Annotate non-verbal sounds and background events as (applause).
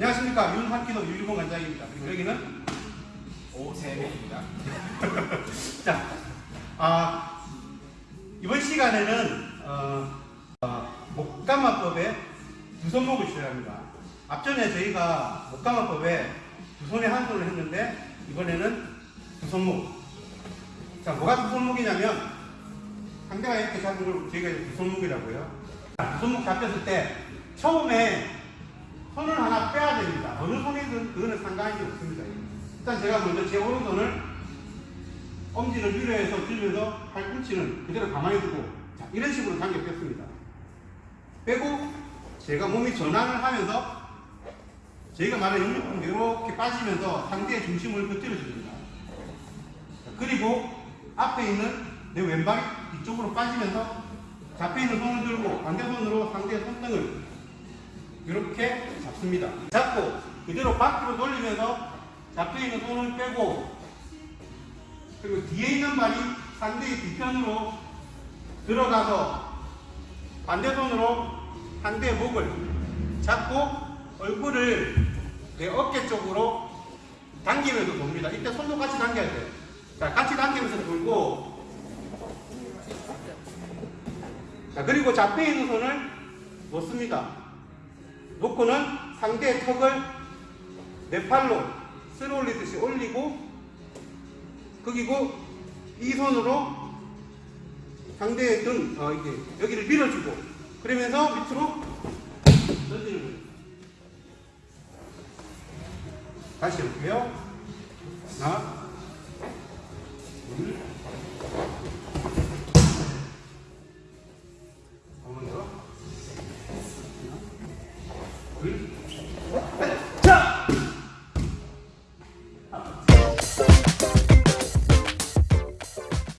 안녕하십니까 윤학기도 유일공 관장입니다. 그리고 여기는 오세배입니다. (laughs) 자, 아, 이번 시간에는 어, 어, 목감화법의 두 손목을 시작합니다. 앞전에 저희가 목감화법에 두 손에 한 손을 했는데 이번에는 두 손목. 자, 뭐가 두 손목이냐면 상대가 이렇게 잡은 걸 저희가 두 손목이라고요. 자, 두 손목 잡혔을 때 처음에 손을 됩니다. 어느 손이든 그거는 상관이 없습니다. 일단 제가 먼저 제 오른손을 엄지를 위로 해서 들면서 팔꿈치는 그대로 가만히 두고 자, 이런 식으로 당겨 뺐습니다. 빼고 제가 몸이 전환을 하면서 저희가 말하는 역력근 이렇게 빠지면서 상대의 중심을 곁들여 줍니다. 자, 그리고 앞에 있는 내 왼발이 이쪽으로 빠지면서 잡혀 있는 손을 들고 반대손으로 상대의 손등을 이렇게 잡습니다. 잡고 그대로 밖으로 돌리면서 잡혀 있는 손을 빼고 그리고 뒤에 있는 발이 상대의 뒤편으로 들어가서 반대손으로 상대의 목을 잡고 얼굴을 내 어깨 쪽으로 당기면서 돕니다. 이때 손도 같이 당겨야 돼요. 자, 같이 당기면서 돌고 자, 그리고 잡혀 있는 손을 놓습니다. 놓고는 상대의 턱을 내 팔로 쓸어 올리듯이 올리고 그리고 이 손으로 상대의 등, 어, 이게 여기를 밀어주고 그러면서 밑으로 던지는 거예요. 다시 해볼게요. 하나, 둘, Oui.